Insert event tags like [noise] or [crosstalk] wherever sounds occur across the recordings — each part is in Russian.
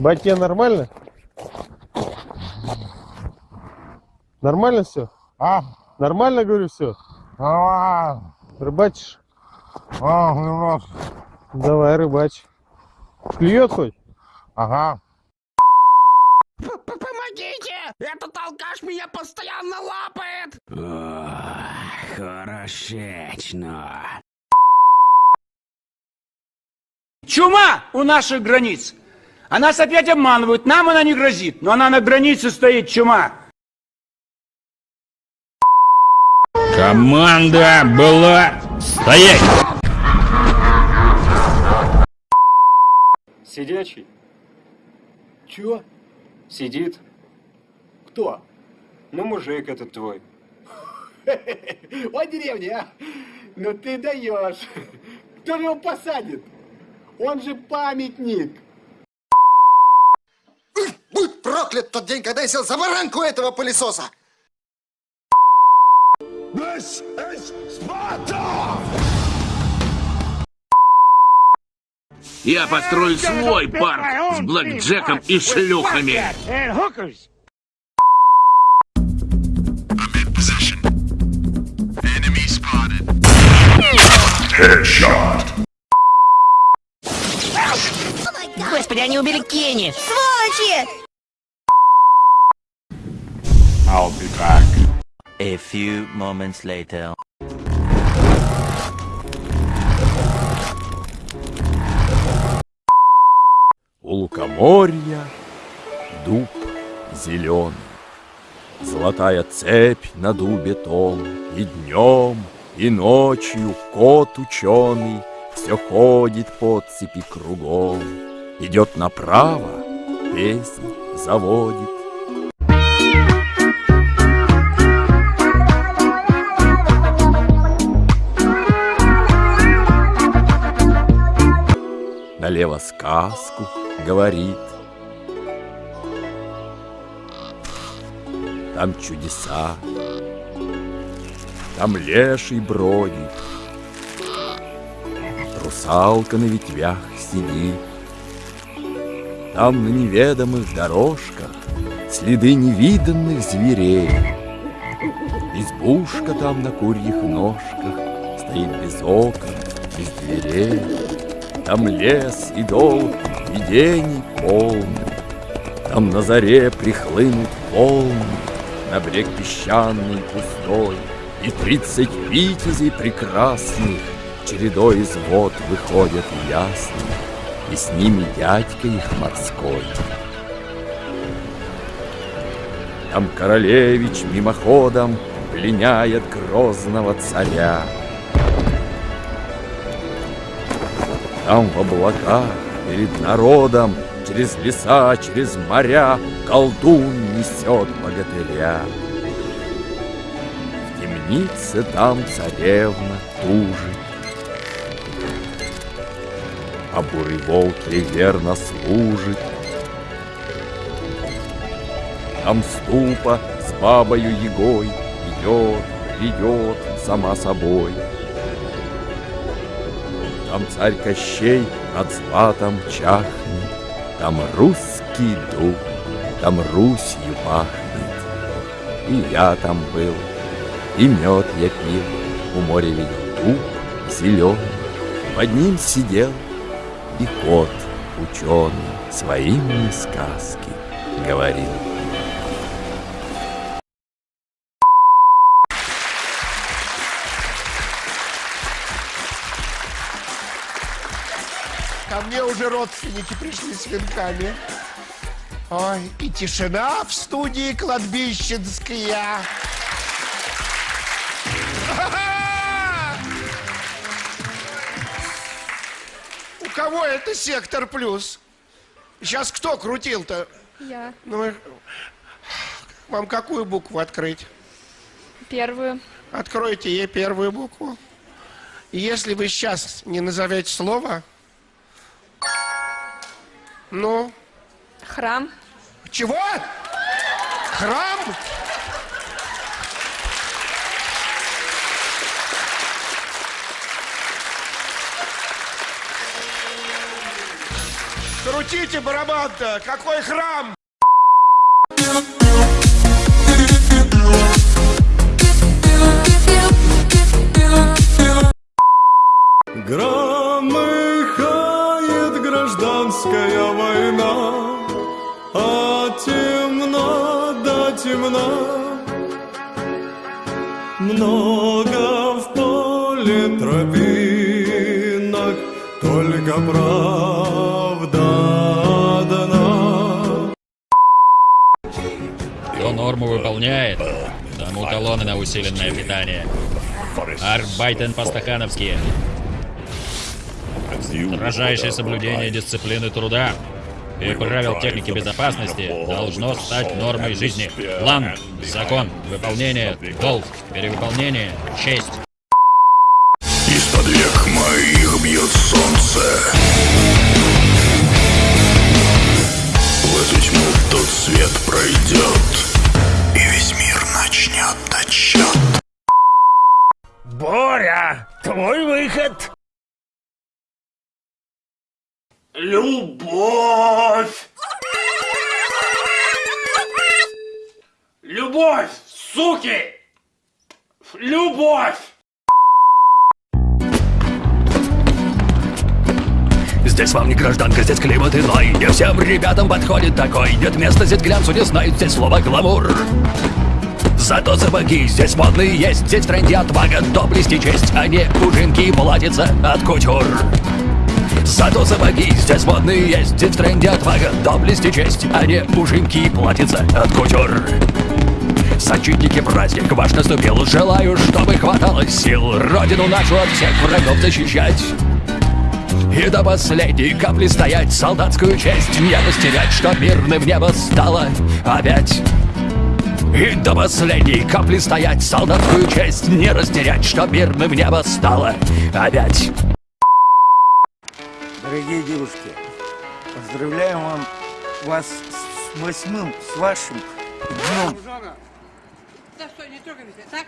Батя, нормально? Нормально все? А? Нормально, говорю, все? Нормально. Рыбачишь? А, немножко. Давай, рыбачь. Клюет хоть? Ага. Помогите! Этот алкаш меня постоянно лапает! хорошечно. Чума у наших границ. А нас опять обманывают. Нам она не грозит, но она на границе стоит, чума. Команда была стоять! Сидячий? Чего? Сидит. Кто? Ну, мужик этот твой. [laughs] О, деревня, а? Ну ты даешь. [laughs] Кто же его посадит? Он же памятник. Будь проклят тот день, когда я сел за баранку этого пылесоса! Я построю свой парк с блэкджеком и шлюхами. Господи, они убили Кенни! Сволочи! I'll be back. A few moments later. У лукоморья дуб зеленый, Золотая цепь на дубе том, И днем, и ночью кот ученый Все ходит по цепи кругом, Идет направо, песнь заводит, налево сказку говорит. Там чудеса, там леший бродит, Русалка на ветвях сидит. Там на неведомых дорожках Следы невиданных зверей. Избушка там на курьих ножках Стоит без окон, без дверей. Там лес и долг видений полный, Там на заре прихлынут волны, На брег песчаный пустой, И тридцать витязей прекрасных Чередой из вод выходят ясных, И с ними дядька их морской. Там королевич мимоходом Пленяет грозного царя, Там в облаках перед народом Через леса, через моря Колдун несет богатыря. В темнице там царевна тужит, А бурый волк ей верно служит. Там ступа с бабою егой Идет, идет сама собой. Там царь Кощей над златом чахнет, Там русский дуб, там Русью пахнет. И я там был, и мед я пил, У моря видел дуб зеленый, Под ним сидел и кот ученый Свои мне сказки говорил. Ко мне уже родственники пришли с венками. Ой, и тишина в студии кладбищенская. У кого это сектор плюс? Сейчас кто крутил-то? Я. Ну, вам какую букву открыть? Первую. Откройте ей первую букву. И если вы сейчас не назовете слово, ну, Храм. чего? Храм? Крутите барабан-то! Какой храм? Темно да темно. Много в поле тропинок, только правда одна. Кто норму выполняет, тому талоны на усиленное питание. Арбайтен по-стахановски. Соблюдение дисциплины труда и правил техники безопасности должно стать нормой жизни. План, закон, выполнение, долг, перевыполнение, честь. Из-под век моих бьет солнце. В эту тьму тот свет пройдет, и весь мир начнет отсчет. Боря, твой выход. Любовь! Любовь, суки! Любовь! Здесь вам не гражданка, здесь климат иной Не всем ребятам подходит такой Нет места здесь глянцу, не знают здесь слова гламур Зато сапоги здесь модные есть Здесь в тренде отвага, доблесть и честь А не ужинки и от кутюр Зато сапоги здесь модные есть Здесь в тренде отвага, доблесть и честь А не ужинки и платьица от кутюр. Защитники праздник ваш наступил. Желаю, чтобы хватало сил Родину нашу от всех врагов защищать. И до последней капли стоять. Солдатскую честь не растерять Чтоб мирным небо стало опять. И до последней капли стоять. Солдатскую честь не растерять Чтоб мирным небо стало опять девушки, поздравляем вам вас с восьмым, с вашим днем. Да что, не трогай меня, так?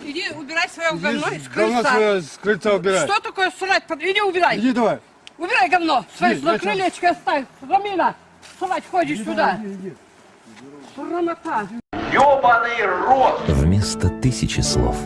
Иди убирай свое говно говно крыльца. свое с крыльца убирай. Что такое срать? Иди убирай. Иди давай. Убирай говно. Свои на крылечко оставь. Рамина, срать ходишь сюда. Срамота. Ёбаный рот! Вместо тысячи слов